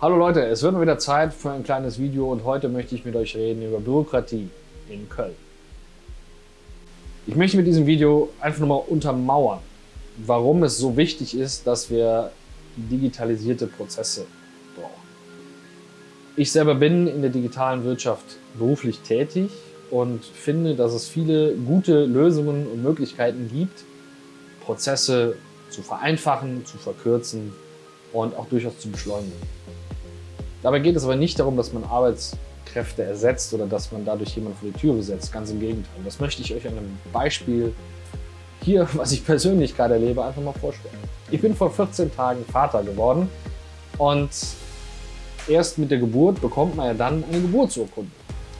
Hallo Leute, es wird mal wieder Zeit für ein kleines Video und heute möchte ich mit euch reden über Bürokratie in Köln. Ich möchte mit diesem Video einfach nur mal untermauern, warum es so wichtig ist, dass wir digitalisierte Prozesse brauchen. Ich selber bin in der digitalen Wirtschaft beruflich tätig und finde, dass es viele gute Lösungen und Möglichkeiten gibt, Prozesse zu vereinfachen, zu verkürzen und auch durchaus zu beschleunigen. Dabei geht es aber nicht darum, dass man Arbeitskräfte ersetzt oder dass man dadurch jemanden vor die Tür besetzt. Ganz im Gegenteil. Das möchte ich euch an einem Beispiel hier, was ich persönlich gerade erlebe, einfach mal vorstellen. Ich bin vor 14 Tagen Vater geworden und erst mit der Geburt bekommt man ja dann eine Geburtsurkunde.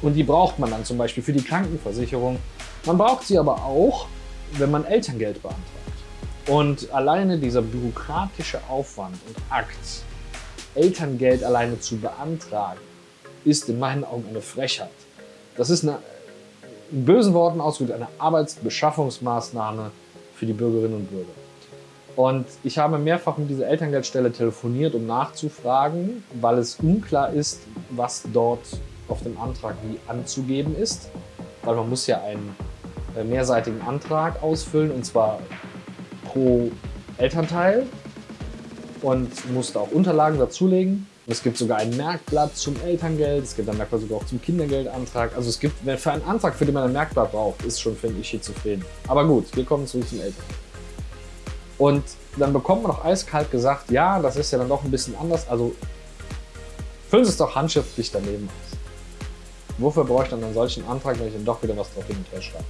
Und die braucht man dann zum Beispiel für die Krankenversicherung. Man braucht sie aber auch, wenn man Elterngeld beantragt. Und alleine dieser bürokratische Aufwand und Akt, Elterngeld alleine zu beantragen, ist in meinen Augen eine Frechheit. Das ist eine, in bösen Worten ausgedrückt eine Arbeitsbeschaffungsmaßnahme für die Bürgerinnen und Bürger. Und ich habe mehrfach mit dieser Elterngeldstelle telefoniert, um nachzufragen, weil es unklar ist, was dort auf dem Antrag wie anzugeben ist. Weil man muss ja einen äh, mehrseitigen Antrag ausfüllen, und zwar pro Elternteil und musste auch Unterlagen dazulegen. Es gibt sogar ein Merkblatt zum Elterngeld, es gibt ein Merkblatt sogar auch zum Kindergeldantrag. Also es gibt, für einen Antrag, für den man ein Merkblatt braucht, ist schon, finde ich, schizophren. Aber gut, wir kommen zurück zum Elterngeld. Und dann bekommt man auch eiskalt gesagt, ja, das ist ja dann doch ein bisschen anders, also füllen Sie es doch handschriftlich daneben aus. Wofür brauche ich dann einen solchen Antrag, wenn ich dann doch wieder was drauf hin und her schreibe?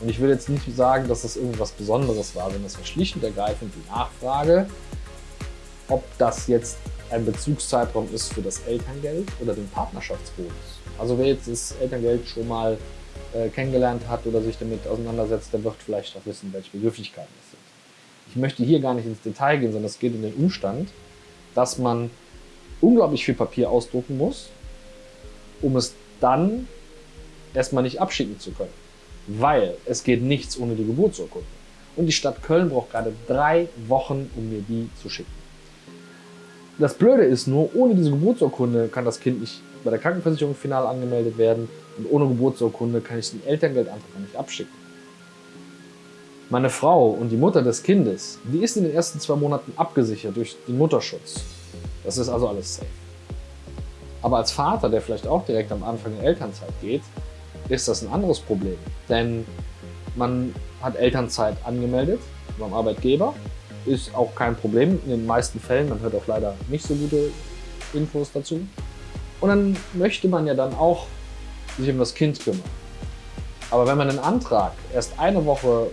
Und ich will jetzt nicht sagen, dass das irgendwas Besonderes war, wenn das war schlicht und ergreifend die Nachfrage, ob das jetzt ein Bezugszeitraum ist für das Elterngeld oder den Partnerschaftsbonus. Also wer jetzt das Elterngeld schon mal äh, kennengelernt hat oder sich damit auseinandersetzt, der wird vielleicht auch wissen, welche Begrifflichkeiten es sind. Ich möchte hier gar nicht ins Detail gehen, sondern es geht um den Umstand, dass man unglaublich viel Papier ausdrucken muss, um es dann erstmal nicht abschicken zu können. Weil es geht nichts ohne die Geburtsurkunde. Und die Stadt Köln braucht gerade drei Wochen, um mir die zu schicken. Das Blöde ist nur, ohne diese Geburtsurkunde kann das Kind nicht bei der Krankenversicherung final angemeldet werden und ohne Geburtsurkunde kann ich den Elterngeldantrag nicht abschicken. Meine Frau und die Mutter des Kindes, die ist in den ersten zwei Monaten abgesichert durch den Mutterschutz. Das ist also alles safe. Aber als Vater, der vielleicht auch direkt am Anfang in Elternzeit geht, ist das ein anderes Problem. Denn man hat Elternzeit angemeldet beim Arbeitgeber ist auch kein Problem in den meisten Fällen. Man hört auch leider nicht so gute Infos dazu. Und dann möchte man ja dann auch sich um das Kind kümmern. Aber wenn man einen Antrag erst eine Woche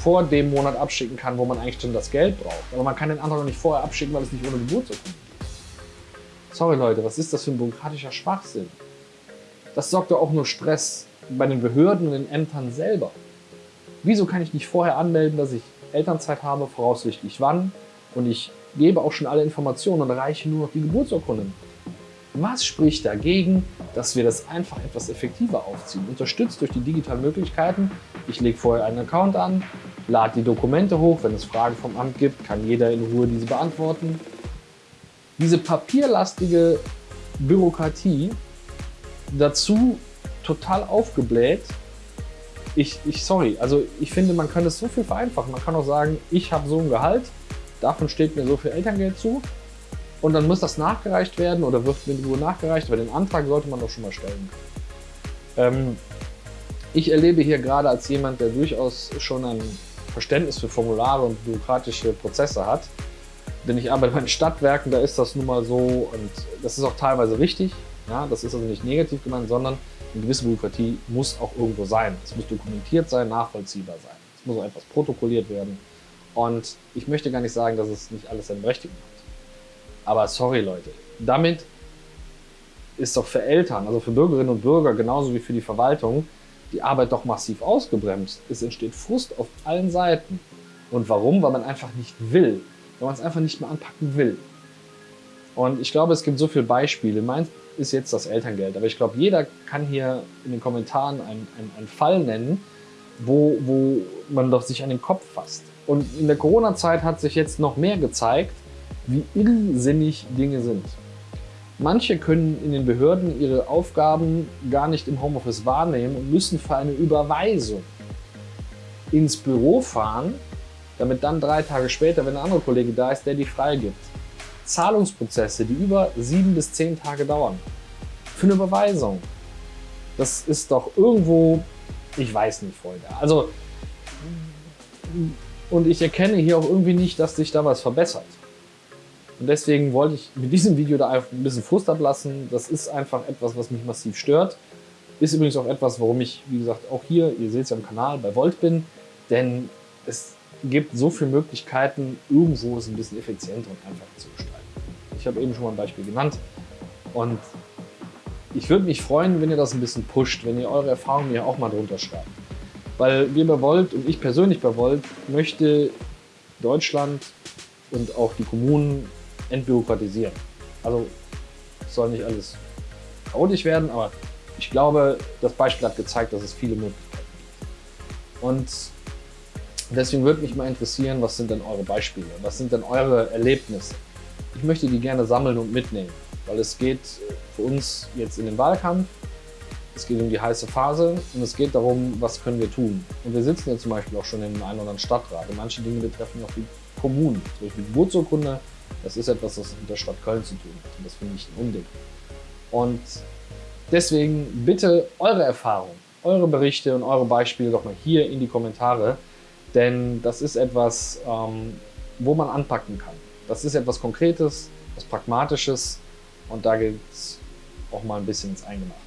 vor dem Monat abschicken kann, wo man eigentlich schon das Geld braucht, aber man kann den Antrag noch nicht vorher abschicken, weil es nicht ohne Geburtsurkunde geht. Sorry Leute, was ist das für ein bürokratischer Schwachsinn? Das sorgt doch auch nur Stress bei den Behörden und den Ämtern selber. Wieso kann ich nicht vorher anmelden, dass ich Elternzeit habe, voraussichtlich wann und ich gebe auch schon alle Informationen und reiche nur noch die Geburtsurkunde. Was spricht dagegen, dass wir das einfach etwas effektiver aufziehen? Unterstützt durch die digitalen Möglichkeiten. Ich lege vorher einen Account an, lade die Dokumente hoch. Wenn es Fragen vom Amt gibt, kann jeder in Ruhe diese beantworten. Diese papierlastige Bürokratie dazu total aufgebläht ich, ich, sorry, also ich finde, man kann es so viel vereinfachen. Man kann auch sagen, ich habe so ein Gehalt, davon steht mir so viel Elterngeld zu und dann muss das nachgereicht werden oder wird mir nur nachgereicht, aber den Antrag sollte man doch schon mal stellen. Ähm, ich erlebe hier gerade als jemand, der durchaus schon ein Verständnis für Formulare und bürokratische Prozesse hat, denn ich arbeite bei den Stadtwerken, da ist das nun mal so und das ist auch teilweise richtig. Ja, das ist also nicht negativ gemeint, sondern eine gewisse Bürokratie muss auch irgendwo sein. Es muss dokumentiert sein, nachvollziehbar sein. Es muss auch etwas protokolliert werden. Und ich möchte gar nicht sagen, dass es nicht alles seine Berechtigung hat. Aber sorry Leute, damit ist doch für Eltern, also für Bürgerinnen und Bürger, genauso wie für die Verwaltung, die Arbeit doch massiv ausgebremst. Es entsteht Frust auf allen Seiten. Und warum? Weil man einfach nicht will. Weil man es einfach nicht mehr anpacken will. Und ich glaube, es gibt so viele Beispiele. Mein ist jetzt das Elterngeld. Aber ich glaube, jeder kann hier in den Kommentaren einen, einen, einen Fall nennen, wo, wo man doch sich an den Kopf fasst. Und in der Corona-Zeit hat sich jetzt noch mehr gezeigt, wie irrsinnig Dinge sind. Manche können in den Behörden ihre Aufgaben gar nicht im Homeoffice wahrnehmen und müssen für eine Überweisung ins Büro fahren, damit dann drei Tage später, wenn ein anderer Kollege da ist, der die freigibt. Zahlungsprozesse, die über sieben bis zehn Tage dauern. Für eine Überweisung. Das ist doch irgendwo, ich weiß nicht, Freunde. Also, und ich erkenne hier auch irgendwie nicht, dass sich da was verbessert. Und deswegen wollte ich mit diesem Video da einfach ein bisschen Frust ablassen. Das ist einfach etwas, was mich massiv stört. Ist übrigens auch etwas, warum ich, wie gesagt, auch hier, ihr seht es ja am Kanal, bei Volt bin. Denn es gibt so viele Möglichkeiten, irgendwo es ein bisschen effizienter und einfacher zu gestalten. Ich habe eben schon mal ein Beispiel genannt. Und ich würde mich freuen, wenn ihr das ein bisschen pusht, wenn ihr eure Erfahrungen mir auch mal drunter schreibt. Weil wir bei Volt und ich persönlich bei Volt möchte Deutschland und auch die Kommunen entbürokratisieren. Also soll nicht alles chaotisch werden, aber ich glaube, das Beispiel hat gezeigt, dass es viele Möglichkeiten gibt. Und deswegen würde mich mal interessieren, was sind denn eure Beispiele? Was sind denn eure Erlebnisse? Ich möchte die gerne sammeln und mitnehmen, weil es geht für uns jetzt in den Wahlkampf, es geht um die heiße Phase und es geht darum, was können wir tun. Und wir sitzen ja zum Beispiel auch schon in einem oder anderen Stadtrat und manche Dinge betreffen auch die Kommunen, zum Beispiel Geburtsurkunde das ist etwas, was mit der Stadt Köln zu tun hat. Und das finde ich ein Unding. Und deswegen bitte eure Erfahrungen, eure Berichte und eure Beispiele doch mal hier in die Kommentare. Denn das ist etwas, ähm, wo man anpacken kann. Das ist etwas Konkretes, etwas Pragmatisches und da geht es auch mal ein bisschen ins Eingemachte.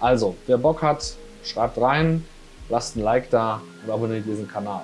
Also, wer Bock hat, schreibt rein, lasst ein Like da und abonniert diesen Kanal.